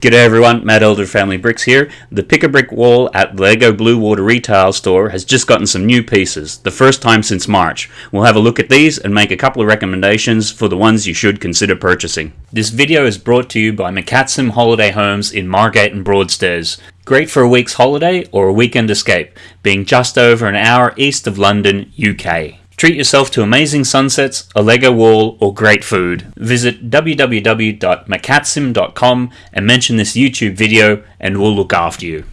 G'day everyone, Matt Elder Family Bricks here. The Pick a Brick wall at Lego Blue Water Retail Store has just gotten some new pieces, the first time since March. We'll have a look at these and make a couple of recommendations for the ones you should consider purchasing. This video is brought to you by McCatsim Holiday Homes in Margate and Broadstairs. Great for a week's holiday or a weekend escape, being just over an hour east of London, UK. Treat yourself to amazing sunsets, a Lego wall, or great food. Visit www.macatsim.com and mention this YouTube video and we'll look after you.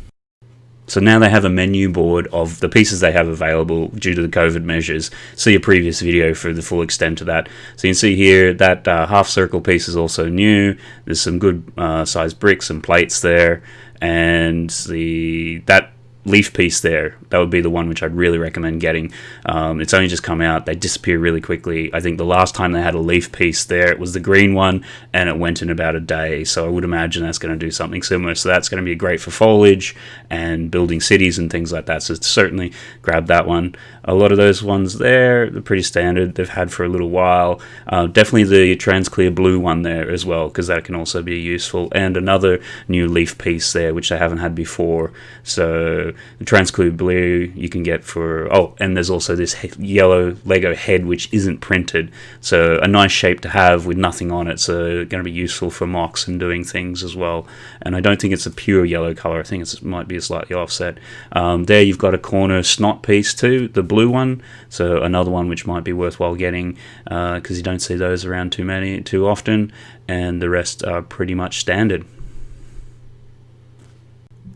So now they have a menu board of the pieces they have available due to the COVID measures. See a previous video for the full extent of that. So you can see here that uh, half circle piece is also new. There's some good uh, sized bricks and plates there. And the that leaf piece there. That would be the one which I'd really recommend getting. Um, it's only just come out. They disappear really quickly. I think the last time they had a leaf piece there, it was the green one, and it went in about a day. So I would imagine that's going to do something similar. So that's going to be great for foliage and building cities and things like that. So certainly grab that one. A lot of those ones there, they're pretty standard. They've had for a little while. Uh, definitely the transclear blue one there as well, because that can also be useful. And another new leaf piece there, which they haven't had before. So the transclear blue you can get for oh and there's also this yellow lego head which isn't printed. So a nice shape to have with nothing on it. So going to be useful for MOCs and doing things as well. And I don't think it's a pure yellow color. I think it might be a slightly offset. Um, there you've got a corner snot piece too the blue one. So another one which might be worthwhile getting because uh, you don't see those around too many too often. And the rest are pretty much standard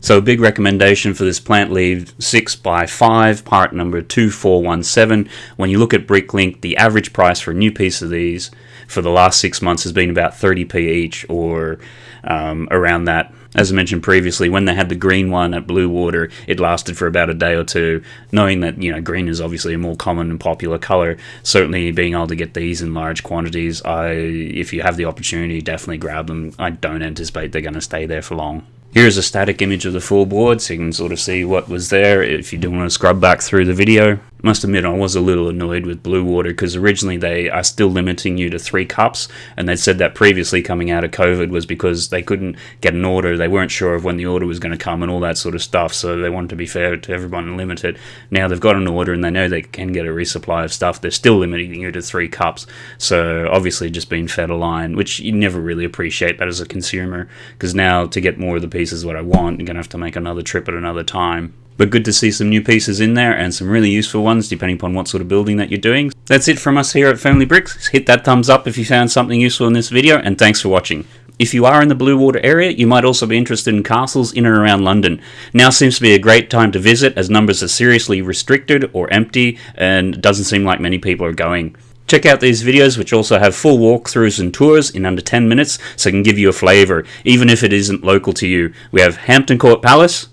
so big recommendation for this plant leaf 6x5, part number 2417. When you look at Bricklink, the average price for a new piece of these for the last six months has been about 30p each or um, around that. As I mentioned previously, when they had the green one at Blue Water, it lasted for about a day or two. Knowing that you know green is obviously a more common and popular color, certainly being able to get these in large quantities, I if you have the opportunity, definitely grab them. I don't anticipate they're going to stay there for long. Here's a static image of the full board so you can sort of see what was there if you do want to scrub back through the video must admit I was a little annoyed with Blue Water because originally they are still limiting you to three cups, and they said that previously coming out of COVID was because they couldn't get an order, they weren't sure of when the order was going to come and all that sort of stuff, so they wanted to be fair to everyone and limit it. Now they've got an order and they know they can get a resupply of stuff, they're still limiting you to three cups, so obviously just being fed a line, which you never really appreciate that as a consumer, because now to get more of the pieces what I want, I'm going to have to make another trip at another time. But good to see some new pieces in there and some really useful ones depending upon what sort of building that you're doing. That's it from us here at Family Bricks. Hit that thumbs up if you found something useful in this video and thanks for watching. If you are in the Blue Water area, you might also be interested in castles in and around London. Now seems to be a great time to visit as numbers are seriously restricted or empty and doesn't seem like many people are going. Check out these videos which also have full walkthroughs and tours in under 10 minutes so can give you a flavour, even if it isn't local to you. We have Hampton Court Palace,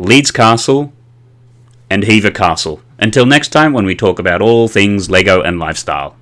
Leeds Castle, and Hever Castle. Until next time when we talk about all things LEGO and lifestyle.